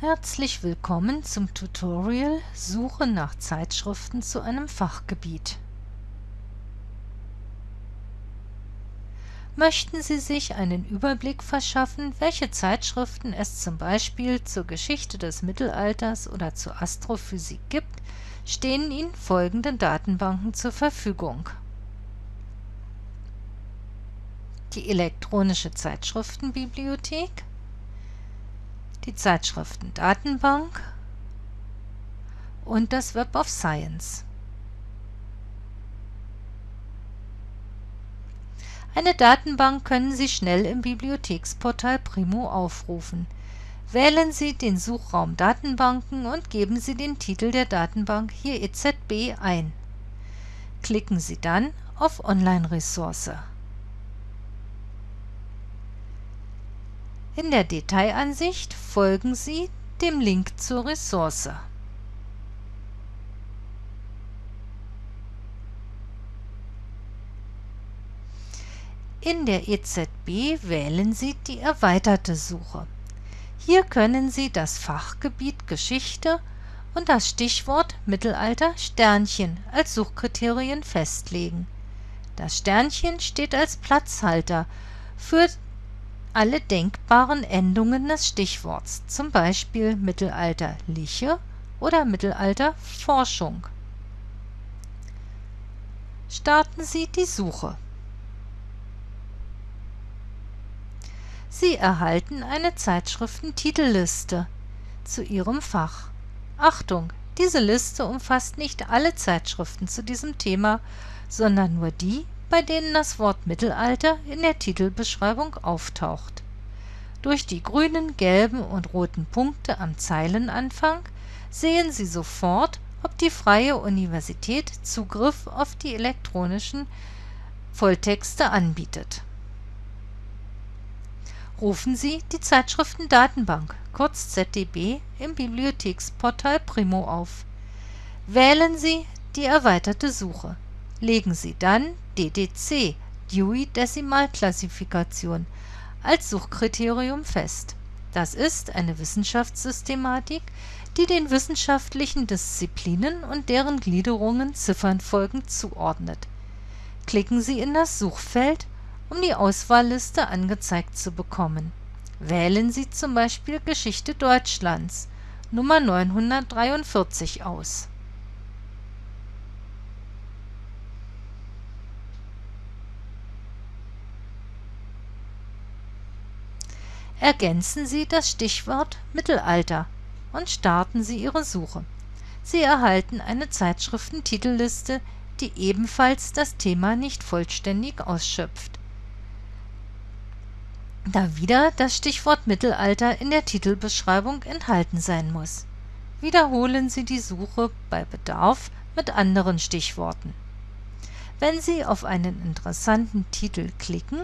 Herzlich willkommen zum Tutorial Suche nach Zeitschriften zu einem Fachgebiet. Möchten Sie sich einen Überblick verschaffen, welche Zeitschriften es zum Beispiel zur Geschichte des Mittelalters oder zur Astrophysik gibt, stehen Ihnen folgende Datenbanken zur Verfügung. Die elektronische Zeitschriftenbibliothek die Zeitschriftendatenbank und das Web of Science. Eine Datenbank können Sie schnell im Bibliotheksportal Primo aufrufen. Wählen Sie den Suchraum Datenbanken und geben Sie den Titel der Datenbank, hier EZB, ein. Klicken Sie dann auf Online-Ressource. In der Detailansicht folgen Sie dem Link zur Ressource. In der EZB wählen Sie die erweiterte Suche. Hier können Sie das Fachgebiet Geschichte und das Stichwort Mittelalter Sternchen als Suchkriterien festlegen. Das Sternchen steht als Platzhalter für alle denkbaren Endungen des Stichworts, zum Beispiel mittelalterliche oder Mittelalterforschung. Starten Sie die Suche. Sie erhalten eine Zeitschriftentitelliste zu Ihrem Fach. Achtung, diese Liste umfasst nicht alle Zeitschriften zu diesem Thema, sondern nur die, bei denen das Wort Mittelalter in der Titelbeschreibung auftaucht. Durch die grünen, gelben und roten Punkte am Zeilenanfang sehen Sie sofort, ob die Freie Universität Zugriff auf die elektronischen Volltexte anbietet. Rufen Sie die Zeitschriftendatenbank, kurz ZDB, im Bibliotheksportal Primo auf. Wählen Sie die erweiterte Suche. Legen Sie dann DDC (Dewey-Dezimalklassifikation) als Suchkriterium fest. Das ist eine Wissenschaftssystematik, die den wissenschaftlichen Disziplinen und deren Gliederungen Ziffernfolgen zuordnet. Klicken Sie in das Suchfeld, um die Auswahlliste angezeigt zu bekommen. Wählen Sie zum Beispiel Geschichte Deutschlands Nummer 943 aus Ergänzen Sie das Stichwort Mittelalter und starten Sie Ihre Suche. Sie erhalten eine Zeitschriftentitelliste, die ebenfalls das Thema nicht vollständig ausschöpft, da wieder das Stichwort Mittelalter in der Titelbeschreibung enthalten sein muss. Wiederholen Sie die Suche bei Bedarf mit anderen Stichworten. Wenn Sie auf einen interessanten Titel klicken,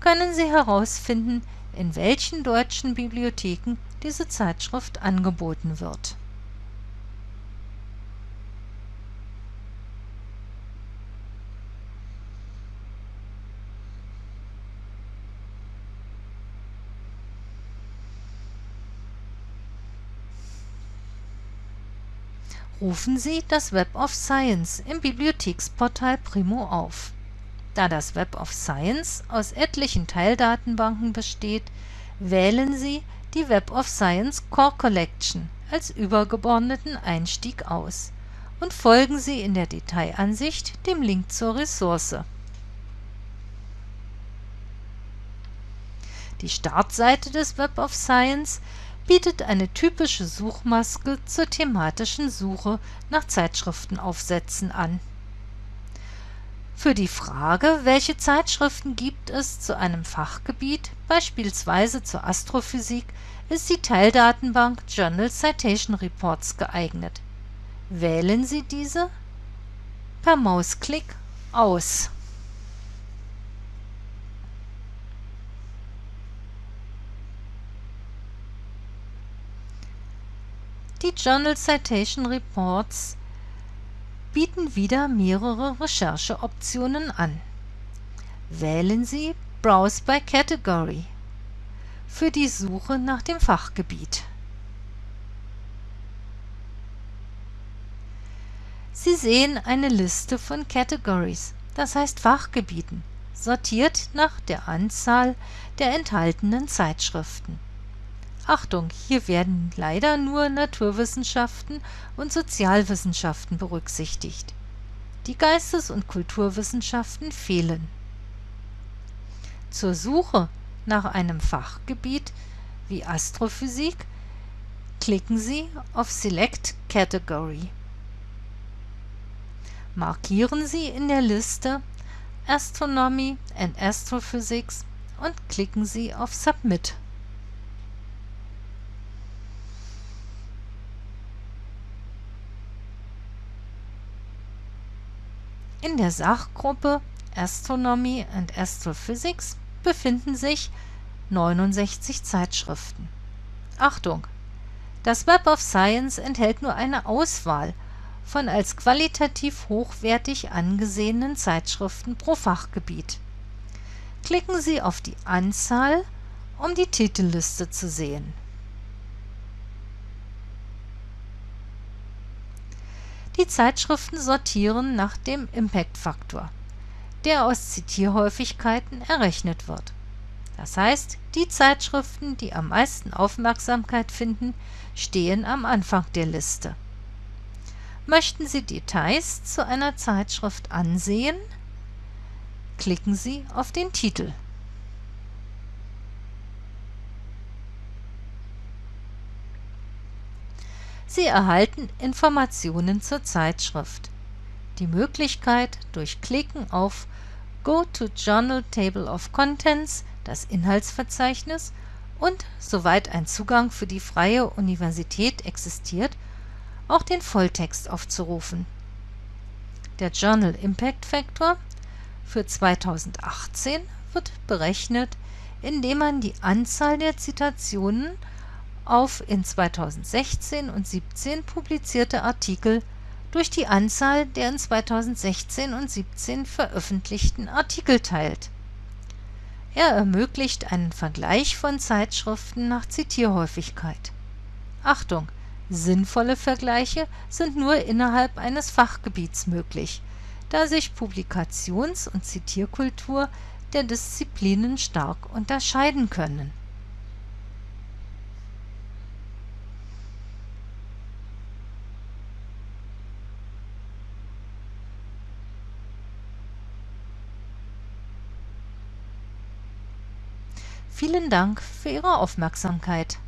können Sie herausfinden, in welchen deutschen Bibliotheken diese Zeitschrift angeboten wird. Rufen Sie das Web of Science im Bibliotheksportal Primo auf da das Web of Science aus etlichen Teildatenbanken besteht, wählen Sie die Web of Science Core Collection als übergeordneten Einstieg aus und folgen Sie in der Detailansicht dem Link zur Ressource. Die Startseite des Web of Science bietet eine typische Suchmaske zur thematischen Suche nach Zeitschriftenaufsätzen an für die Frage, welche Zeitschriften gibt es zu einem Fachgebiet, beispielsweise zur Astrophysik, ist die Teildatenbank Journal Citation Reports geeignet. Wählen Sie diese per Mausklick aus. Die Journal Citation Reports bieten wieder mehrere Rechercheoptionen an. Wählen Sie Browse by Category für die Suche nach dem Fachgebiet. Sie sehen eine Liste von Categories, das heißt Fachgebieten, sortiert nach der Anzahl der enthaltenen Zeitschriften Achtung, hier werden leider nur Naturwissenschaften und Sozialwissenschaften berücksichtigt. Die Geistes- und Kulturwissenschaften fehlen. Zur Suche nach einem Fachgebiet wie Astrophysik klicken Sie auf Select Category. Markieren Sie in der Liste Astronomy and Astrophysics und klicken Sie auf Submit. In der Sachgruppe Astronomy and Astrophysics befinden sich 69 Zeitschriften. Achtung! Das Web of Science enthält nur eine Auswahl von als qualitativ hochwertig angesehenen Zeitschriften pro Fachgebiet. Klicken Sie auf die Anzahl, um die Titelliste zu sehen. Die Zeitschriften sortieren nach dem Impact-Faktor, der aus Zitierhäufigkeiten errechnet wird. Das heißt, die Zeitschriften, die am meisten Aufmerksamkeit finden, stehen am Anfang der Liste. Möchten Sie Details zu einer Zeitschrift ansehen? Klicken Sie auf den Titel. Sie erhalten Informationen zur Zeitschrift. Die Möglichkeit, durch Klicken auf Go to Journal Table of Contents, das Inhaltsverzeichnis und, soweit ein Zugang für die Freie Universität existiert, auch den Volltext aufzurufen. Der Journal Impact Factor für 2018 wird berechnet, indem man die Anzahl der Zitationen auf in 2016 und 2017 publizierte Artikel durch die Anzahl der in 2016 und 2017 veröffentlichten Artikel teilt. Er ermöglicht einen Vergleich von Zeitschriften nach Zitierhäufigkeit. Achtung, sinnvolle Vergleiche sind nur innerhalb eines Fachgebiets möglich, da sich Publikations- und Zitierkultur der Disziplinen stark unterscheiden können Vielen Dank für Ihre Aufmerksamkeit.